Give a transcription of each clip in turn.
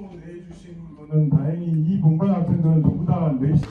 네 내주신 분은 다행히 이 공간 학생들은 전부 다 네 내신.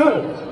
Tır.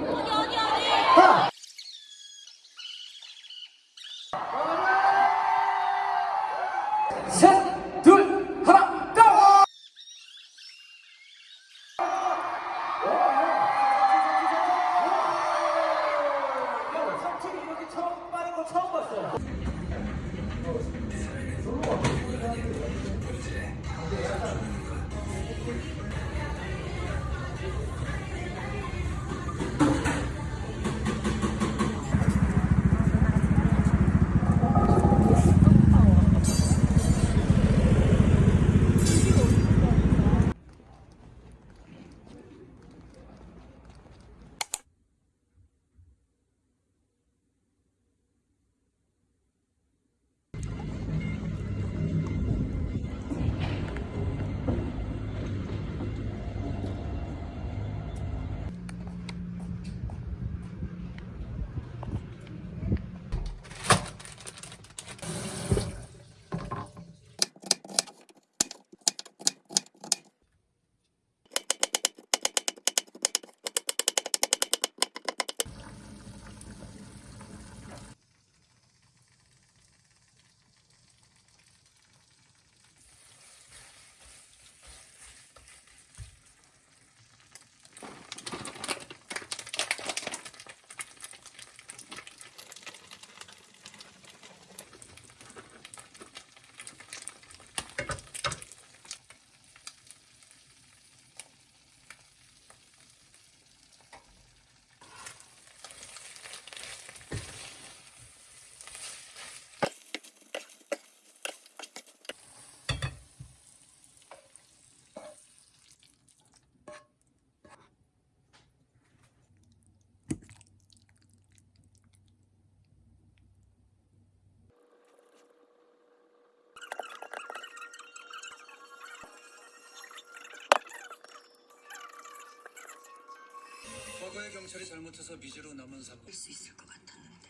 경찰 경찰이 잘못해서 미제로 남은 사건. 수 있을 것 같았는데.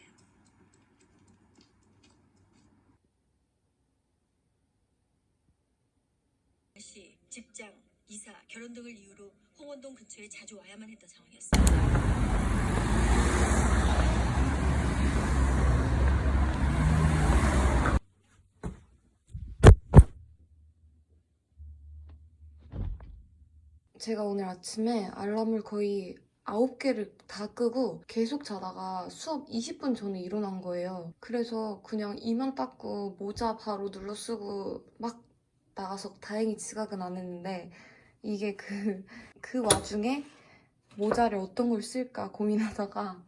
씨, 직장, 이사, 결혼 등을 이유로 홍원동 근처에 자주 와야만 했던 상황이었습니다. 제가 오늘 아침에 알람을 거의 9개를 다 끄고 계속 자다가 수업 20분 전에 일어난 거예요. 그래서 그냥 이만 닦고 모자 바로 눌러 쓰고 막 나가서 다행히 지각은 안 했는데 이게 그, 그 와중에 모자를 어떤 걸 쓸까 고민하다가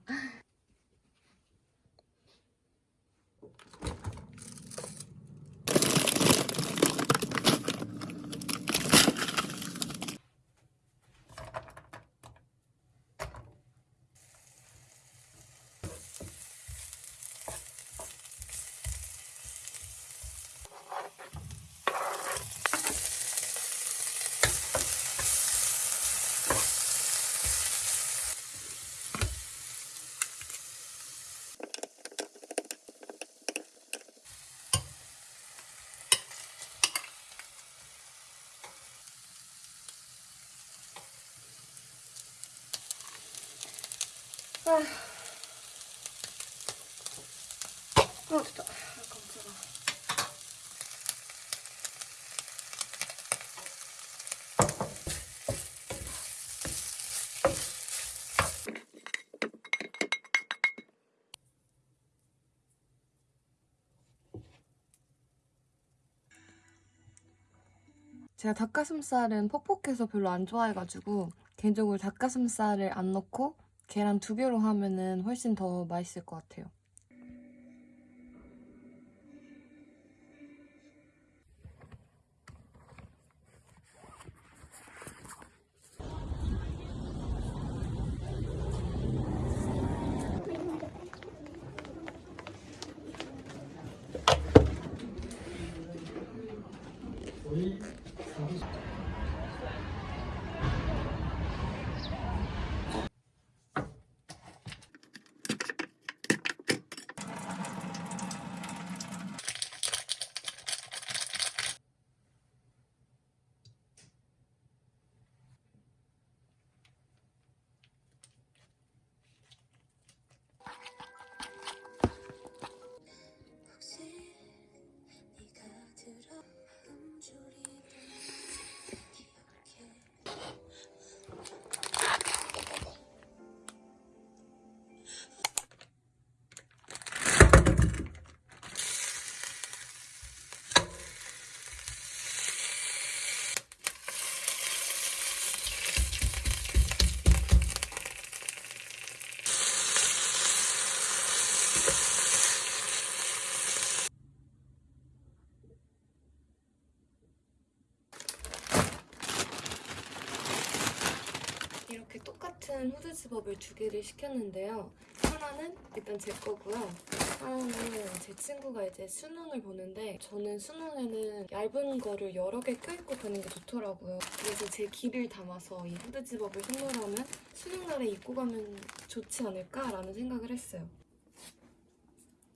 어 됐다. 제가 닭가슴살은 퍽퍽해서 별로 안 좋아해가지고 개인적으로 닭가슴살을 안 넣고 계란 두 개로 하면은 훨씬 더 맛있을 것 같아요. 똑같은 후드 집업을 두 개를 시켰는데요. 하나는 일단 제 거고요. 하나는 제 친구가 이제 수능을 보는데 저는 수능에는 얇은 거를 여러 개 껴입고 가는 게 좋더라고요. 그래서 제 기를 담아서 이 후드 집업을 선물하면 수능날에 입고 가면 좋지 않을까라는 생각을 했어요.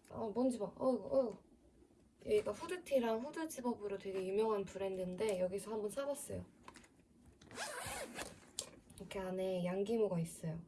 어, 먼지 봐. 어이구, 어이구. 여기가 후드티랑 후드 집업으로 되게 유명한 브랜드인데 여기서 한번 사봤어요. 이렇게 안에 양기모가 있어요.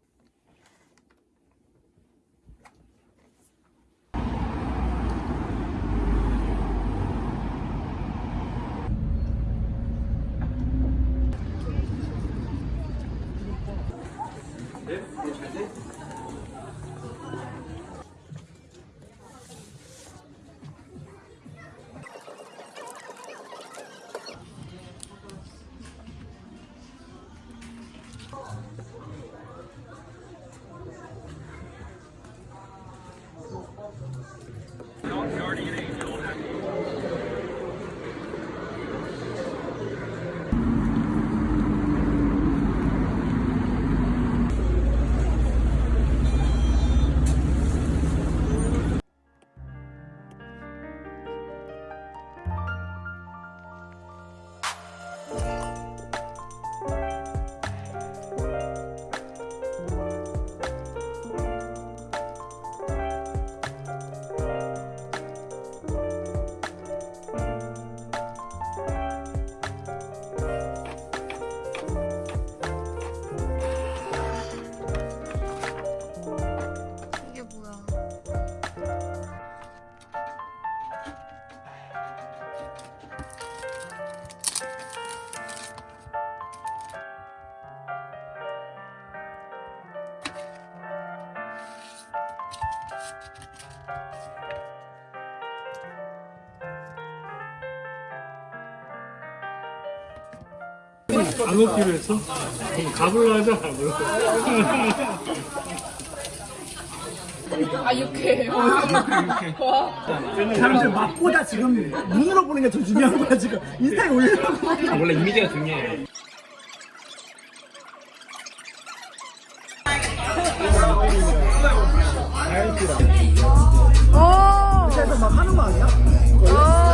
안 먹기로 했어? 그럼 가불로 하자 가불로 아 육회예요? 사람들 맛보다 지금 눈으로 보는 게 더 중요한 거야 지금 인스타에 올려. 아, 원래 이미지가 중요해 오 그래서 막 하는 거 아니야? 어.